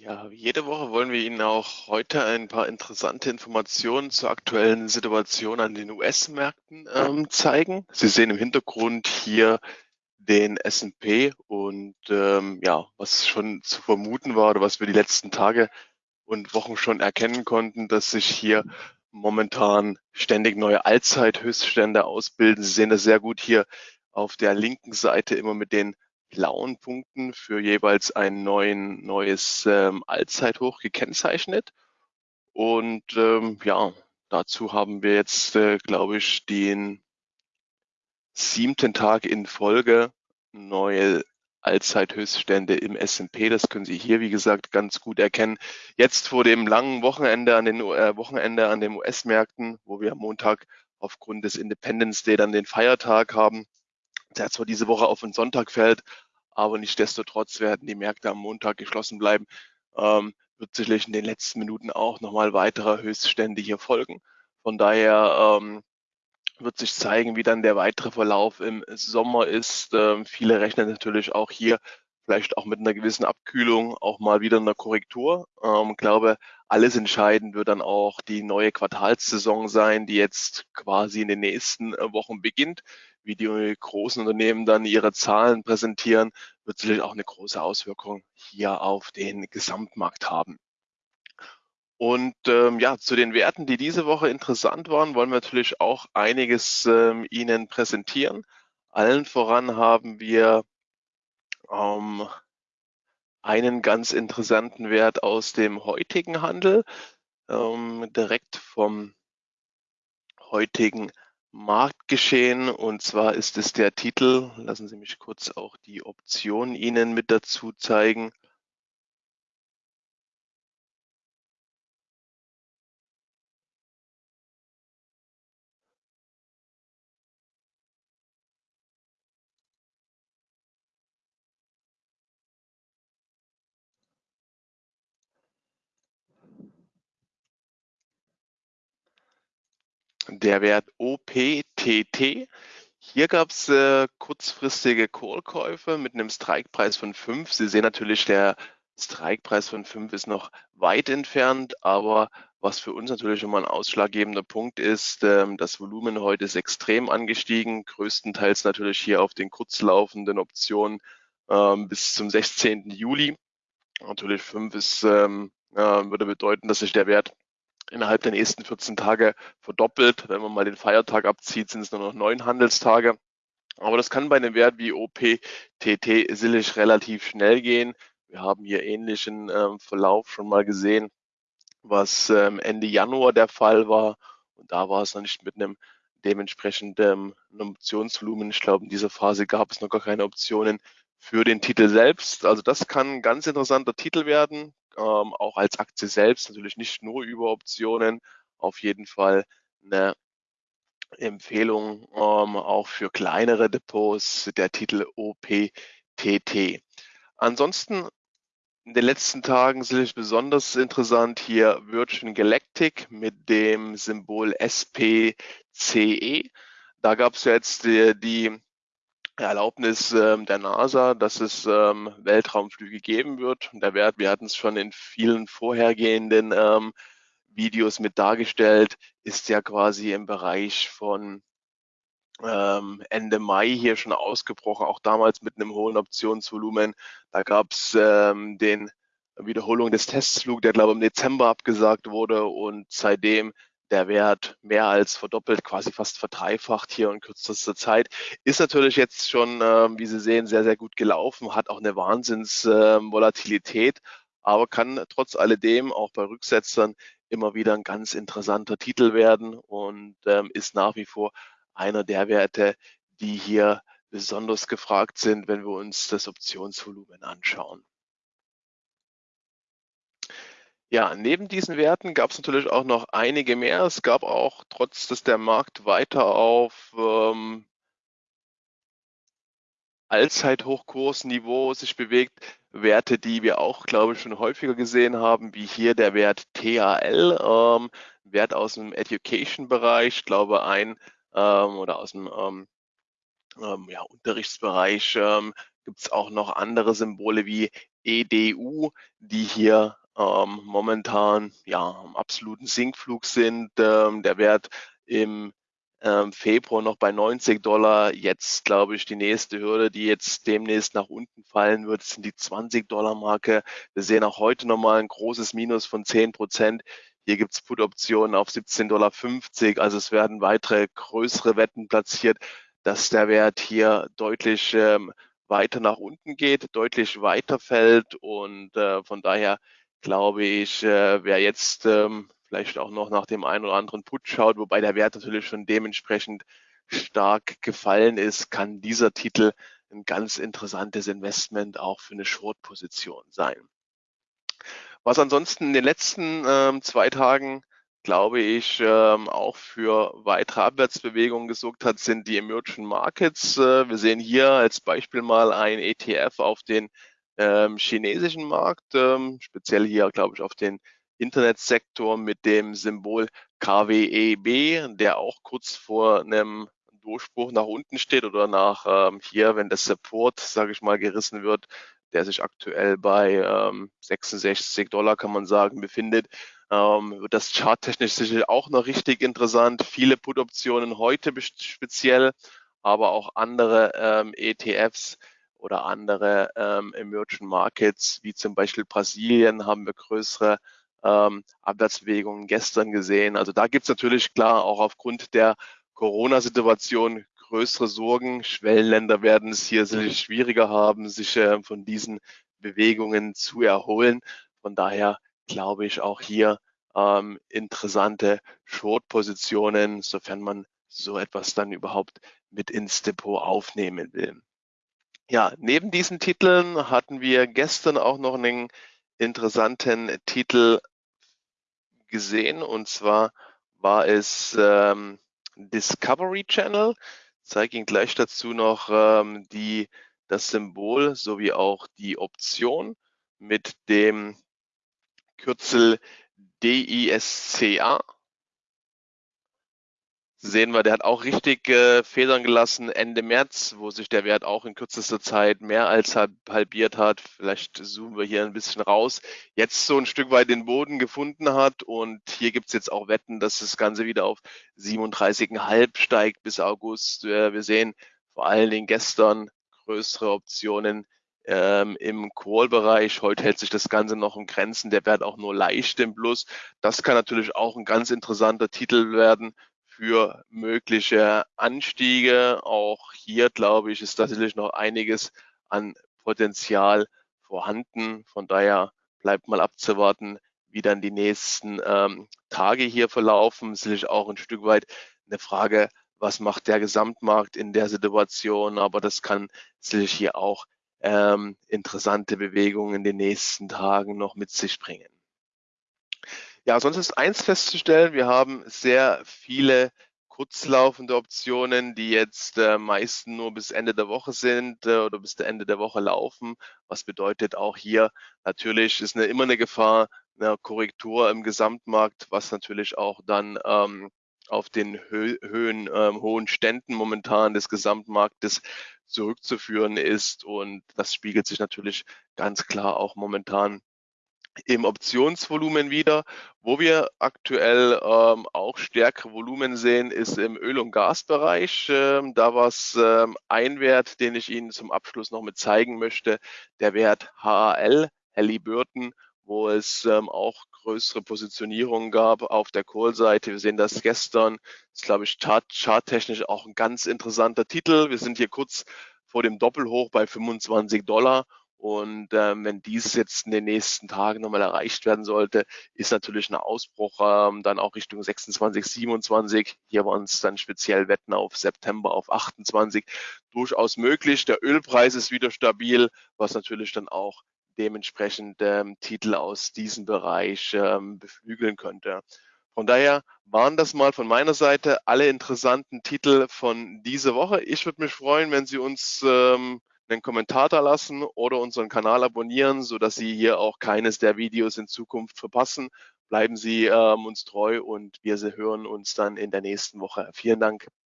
Ja, jede Woche wollen wir Ihnen auch heute ein paar interessante Informationen zur aktuellen Situation an den US-Märkten ähm, zeigen. Sie sehen im Hintergrund hier den S&P und ähm, ja, was schon zu vermuten war oder was wir die letzten Tage und Wochen schon erkennen konnten, dass sich hier momentan ständig neue Allzeithöchststände ausbilden. Sie sehen das sehr gut hier auf der linken Seite immer mit den blauen Punkten für jeweils ein neuen, neues ähm, Allzeithoch gekennzeichnet. Und ähm, ja, dazu haben wir jetzt, äh, glaube ich, den siebten Tag in Folge neue Allzeithöchststände im S&P. Das können Sie hier, wie gesagt, ganz gut erkennen. Jetzt vor dem langen Wochenende an den äh, Wochenende an den US-Märkten, wo wir am Montag aufgrund des Independence Day dann den Feiertag haben, der zwar diese Woche auf den Sonntag fällt, aber nichtsdestotrotz werden die Märkte am Montag geschlossen bleiben. Ähm, wird sicherlich in den letzten Minuten auch nochmal weitere Höchststände hier folgen. Von daher ähm, wird sich zeigen, wie dann der weitere Verlauf im Sommer ist. Ähm, viele rechnen natürlich auch hier vielleicht auch mit einer gewissen Abkühlung, auch mal wieder einer Korrektur. Ähm, glaube, alles entscheidend wird dann auch die neue Quartalssaison sein, die jetzt quasi in den nächsten äh, Wochen beginnt. Wie die großen Unternehmen dann ihre Zahlen präsentieren, wird sicherlich auch eine große Auswirkung hier auf den Gesamtmarkt haben. Und ähm, ja, zu den Werten, die diese Woche interessant waren, wollen wir natürlich auch einiges ähm, Ihnen präsentieren. Allen voran haben wir ähm, einen ganz interessanten Wert aus dem heutigen Handel, ähm, direkt vom heutigen Marktgeschehen. Und zwar ist es der Titel, lassen Sie mich kurz auch die Option Ihnen mit dazu zeigen. Der Wert OPTT. Hier gab es äh, kurzfristige Callkäufe mit einem Strikepreis von 5. Sie sehen natürlich, der Strikepreis von 5 ist noch weit entfernt, aber was für uns natürlich immer ein ausschlaggebender Punkt ist, ähm, das Volumen heute ist extrem angestiegen, größtenteils natürlich hier auf den kurzlaufenden Optionen ähm, bis zum 16. Juli. Natürlich 5 ist, ähm, äh, würde bedeuten, dass sich der Wert innerhalb der nächsten 14 Tage verdoppelt. Wenn man mal den Feiertag abzieht, sind es nur noch neun Handelstage. Aber das kann bei einem Wert wie OPTT sicherlich relativ schnell gehen. Wir haben hier ähnlichen ähm, Verlauf schon mal gesehen, was ähm, Ende Januar der Fall war. Und da war es noch nicht mit einem dementsprechenden ähm, Optionsvolumen. Ich glaube, in dieser Phase gab es noch gar keine Optionen für den Titel selbst. Also das kann ein ganz interessanter Titel werden ähm, auch als Aktie selbst, natürlich nicht nur über Optionen, auf jeden Fall eine Empfehlung ähm, auch für kleinere Depots, der Titel OPTT. Ansonsten in den letzten Tagen sicherlich besonders interessant hier Virgin Galactic mit dem Symbol SPCE. Da gab es jetzt die, die Erlaubnis ähm, der NASA, dass es ähm, Weltraumflüge geben wird. Der Wert, wir hatten es schon in vielen vorhergehenden ähm, Videos mit dargestellt, ist ja quasi im Bereich von ähm, Ende Mai hier schon ausgebrochen, auch damals mit einem hohen Optionsvolumen. Da gab es ähm, den Wiederholung des Testflugs, der glaube ich im Dezember abgesagt wurde und seitdem der Wert mehr als verdoppelt, quasi fast verdreifacht hier in kürzester Zeit. Ist natürlich jetzt schon, äh, wie Sie sehen, sehr, sehr gut gelaufen, hat auch eine Wahnsinnsvolatilität, äh, aber kann trotz alledem auch bei Rücksetzern immer wieder ein ganz interessanter Titel werden und ähm, ist nach wie vor einer der Werte, die hier besonders gefragt sind, wenn wir uns das Optionsvolumen anschauen. Ja, neben diesen Werten gab es natürlich auch noch einige mehr. Es gab auch, trotz dass der Markt weiter auf ähm, Allzeithochkursniveau sich bewegt, Werte, die wir auch, glaube ich, schon häufiger gesehen haben, wie hier der Wert TAL, ähm, Wert aus dem Education-Bereich, glaube ein ähm, oder aus dem ähm, ähm, ja, Unterrichtsbereich ähm, gibt es auch noch andere Symbole wie EDU, die hier ähm, momentan ja am absoluten Sinkflug sind. Ähm, der Wert im ähm, Februar noch bei 90 Dollar. Jetzt glaube ich, die nächste Hürde, die jetzt demnächst nach unten fallen wird, sind die 20 Dollar Marke. Wir sehen auch heute nochmal ein großes Minus von 10 Prozent. Hier gibt es Put-Optionen auf 17,50 Dollar. Also es werden weitere größere Wetten platziert, dass der Wert hier deutlich ähm, weiter nach unten geht, deutlich weiter fällt. Und äh, von daher glaube ich, äh, wer jetzt ähm, vielleicht auch noch nach dem einen oder anderen Put schaut, wobei der Wert natürlich schon dementsprechend stark gefallen ist, kann dieser Titel ein ganz interessantes Investment auch für eine Short-Position sein. Was ansonsten in den letzten ähm, zwei Tagen, glaube ich, ähm, auch für weitere Abwärtsbewegungen gesorgt hat, sind die Emerging Markets. Äh, wir sehen hier als Beispiel mal ein ETF auf den ähm, chinesischen Markt, ähm, speziell hier, glaube ich, auf den Internetsektor mit dem Symbol KWEB, der auch kurz vor einem Durchbruch nach unten steht oder nach ähm, hier, wenn das Support, sage ich mal, gerissen wird, der sich aktuell bei ähm, 66 Dollar, kann man sagen, befindet, ähm, wird das charttechnisch sicher auch noch richtig interessant. Viele Put-Optionen heute speziell, aber auch andere ähm, ETFs oder andere ähm, Emerging Markets, wie zum Beispiel Brasilien, haben wir größere ähm, Abwärtsbewegungen gestern gesehen. Also da gibt es natürlich klar auch aufgrund der Corona-Situation größere Sorgen. Schwellenländer werden es hier sicherlich schwieriger haben, sich äh, von diesen Bewegungen zu erholen. Von daher glaube ich auch hier ähm, interessante Short-Positionen, sofern man so etwas dann überhaupt mit ins Depot aufnehmen will. Ja, neben diesen Titeln hatten wir gestern auch noch einen interessanten Titel gesehen und zwar war es ähm, Discovery Channel. Ich zeige Ihnen gleich dazu noch ähm, die, das Symbol sowie auch die Option mit dem Kürzel DISCA sehen wir, der hat auch richtig äh, Federn gelassen Ende März, wo sich der Wert auch in kürzester Zeit mehr als halbiert hat. Vielleicht zoomen wir hier ein bisschen raus. Jetzt so ein Stück weit den Boden gefunden hat und hier gibt's jetzt auch Wetten, dass das Ganze wieder auf 37,5 steigt bis August. Äh, wir sehen vor allen Dingen gestern größere Optionen ähm, im Call-Bereich. Heute hält sich das Ganze noch im Grenzen. Der Wert auch nur leicht im Plus. Das kann natürlich auch ein ganz interessanter Titel werden für mögliche Anstiege. Auch hier, glaube ich, ist tatsächlich noch einiges an Potenzial vorhanden. Von daher bleibt mal abzuwarten, wie dann die nächsten ähm, Tage hier verlaufen. Sicherlich auch ein Stück weit eine Frage, was macht der Gesamtmarkt in der Situation. Aber das kann sicherlich hier auch ähm, interessante Bewegungen in den nächsten Tagen noch mit sich bringen. Ja, sonst ist eins festzustellen, wir haben sehr viele kurzlaufende Optionen, die jetzt äh, meistens nur bis Ende der Woche sind äh, oder bis Ende der Woche laufen. Was bedeutet auch hier natürlich ist eine, immer eine Gefahr einer Korrektur im Gesamtmarkt, was natürlich auch dann ähm, auf den Hö Höhen, ähm, hohen Ständen momentan des Gesamtmarktes zurückzuführen ist. Und das spiegelt sich natürlich ganz klar auch momentan im Optionsvolumen wieder. Wo wir aktuell ähm, auch stärkere Volumen sehen, ist im Öl- und Gasbereich. Ähm, da war es ähm, ein Wert, den ich Ihnen zum Abschluss noch mit zeigen möchte, der Wert HAL, Halliburton, wo es ähm, auch größere Positionierungen gab auf der Call-Seite. Wir sehen das gestern, das ist glaube ich chart charttechnisch auch ein ganz interessanter Titel. Wir sind hier kurz vor dem Doppelhoch bei 25 Dollar und ähm, wenn dies jetzt in den nächsten Tagen nochmal erreicht werden sollte, ist natürlich ein Ausbruch ähm, dann auch Richtung 26, 27. Hier waren es dann speziell Wetten auf September, auf 28 durchaus möglich. Der Ölpreis ist wieder stabil, was natürlich dann auch dementsprechend ähm, Titel aus diesem Bereich ähm, beflügeln könnte. Von daher waren das mal von meiner Seite alle interessanten Titel von dieser Woche. Ich würde mich freuen, wenn Sie uns ähm, einen Kommentar da lassen oder unseren Kanal abonnieren, so dass Sie hier auch keines der Videos in Zukunft verpassen. Bleiben Sie ähm, uns treu und wir hören uns dann in der nächsten Woche. Vielen Dank.